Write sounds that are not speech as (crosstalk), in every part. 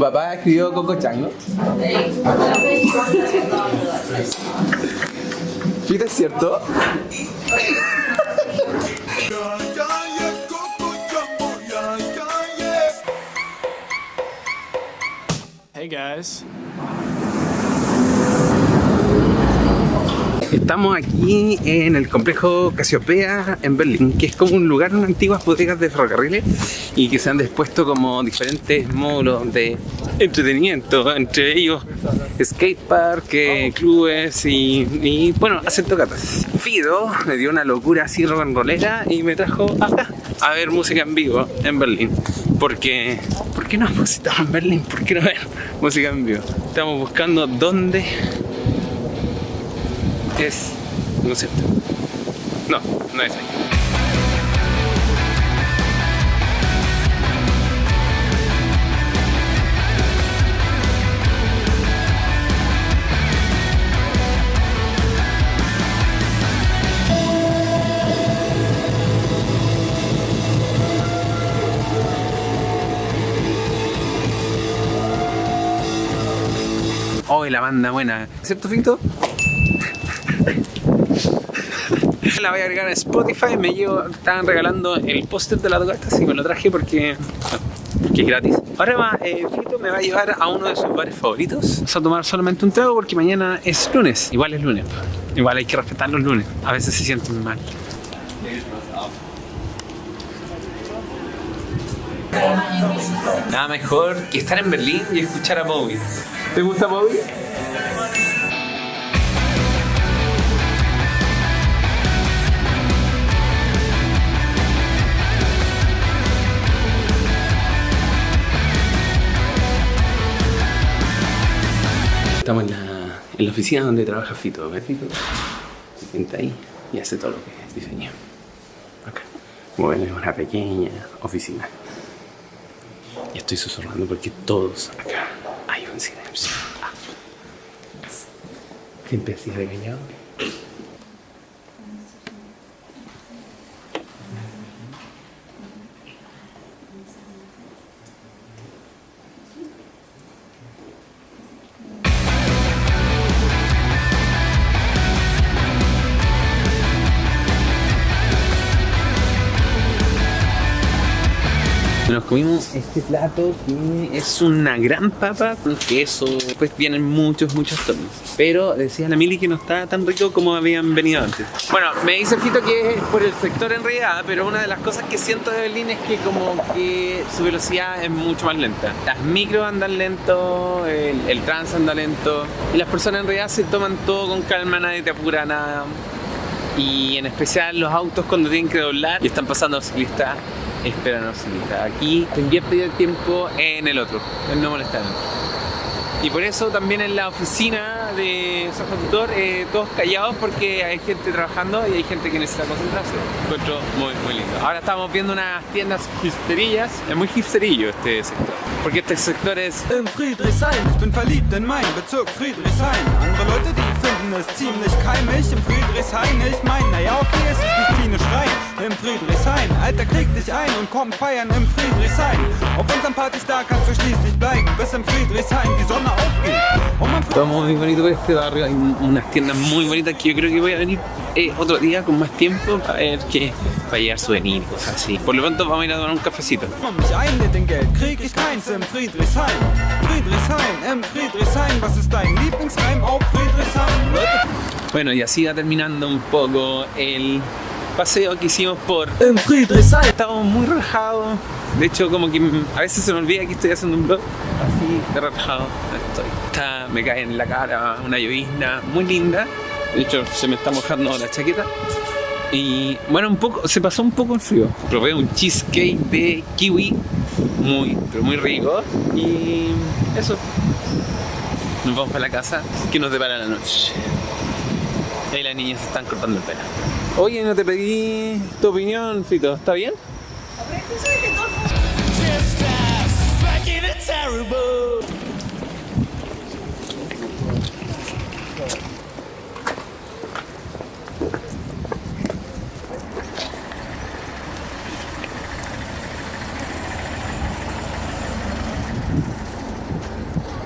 papá escribió Coco Chang, ¿no? ¿Fita es cierto? Hey guys. Estamos aquí en el complejo Casiopea en Berlín, que es como un lugar, unas antiguas bodegas de ferrocarriles y que se han dispuesto como diferentes módulos de entretenimiento, entre ellos skatepark, eh, clubes y, y, bueno, hacen tocatas. Fido me dio una locura así rollera y me trajo acá a ver música en vivo en Berlín. Porque, ¿por qué no hemos estado en Berlín? ¿Por qué no ver música en vivo? Estamos buscando dónde es no sé no, no es ahí Oh, la banda buena. ¿Cierto, Fito? La voy a agregar a Spotify, me llevo, estaban regalando el póster de la tocata, así me lo traje porque, porque es gratis. Ahora va, eh, Fito me va a llevar a uno de sus bares favoritos. Vamos a tomar solamente un trago porque mañana es lunes. Igual es lunes. Igual hay que respetar los lunes. A veces se sienten mal. Nada mejor que estar en Berlín y escuchar a Bowie. ¿Te gusta Bowie? Estamos en la, en la oficina donde trabaja Fito. ¿Ves Fito? Se sienta ahí y hace todo lo que es diseño. Acá. Ven, es una pequeña oficina. Y estoy susurrando porque todos acá hay un silencio. Siempre así regañado. (laughs) Nos comimos este plato que es una gran papa con queso. Después vienen muchos, muchos tonos. Pero decía la Mili que no está tan rico como habían venido antes. Bueno, me dice Fito que es por el sector en realidad, pero una de las cosas que siento de Berlín es que como que su velocidad es mucho más lenta. Las micros andan lento, el, el trans anda lento. Y las personas en realidad se toman todo con calma, nadie te apura nada. Y en especial los autos cuando tienen que doblar y están pasando los ciclistas ciclistas. Aquí te invierte el tiempo en el otro, en no molestar. Y por eso también en la oficina de San Tutor, eh, todos callados porque hay gente trabajando y hay gente que necesita concentrarse. Encuentro muy, muy lindo. Ahora estamos viendo unas tiendas hipsterillas. Es muy hipsterillo este sector. Porque este sector es... In Friedrichshain, ich bin verliebt Bezirk Friedrichshain. Andere Leute, die finden es ziemlich keimig. Im Friedrichshain, ich mein, naja, okay, es Krieg dich ein und komm feiern im Friedrichshain. Auf unseren Partys da kannst du schließlich bleiben, bis im Friedrichshain die Sonne aufgeht. Und man Todo muy bonito por este barrio, hay unas tiendas muy bonitas que yo creo que voy a venir eh, otro día con más tiempo para ver para llevar souvenirs cosas así. Por lo pronto vamos a ir a tomar un cafecito. Komm mich ein mit dem Geld, krieg ich keins im Friedrichshain. Friedrichshain, im Friedrichshain, was ist dein Lieblingsheim auf Friedrichshain? Leute, Bueno, y así va terminando un poco el paseo que hicimos por... Estamos muy relajados. De hecho, como que a veces se me olvida que estoy haciendo un vlog así de relajado. Estoy. Está, me cae en la cara una llovizna muy linda. De hecho, se me está mojando la chaqueta. Y bueno, un poco, se pasó un poco el frío. Probé un cheesecake de kiwi muy, pero muy rico. Y eso. Nos vamos para la casa que nos depara la noche. Se están cortando el pelo. Oye, no te pedí tu opinión, Fito. ¿Está bien?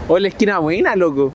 O la esquina buena, loco.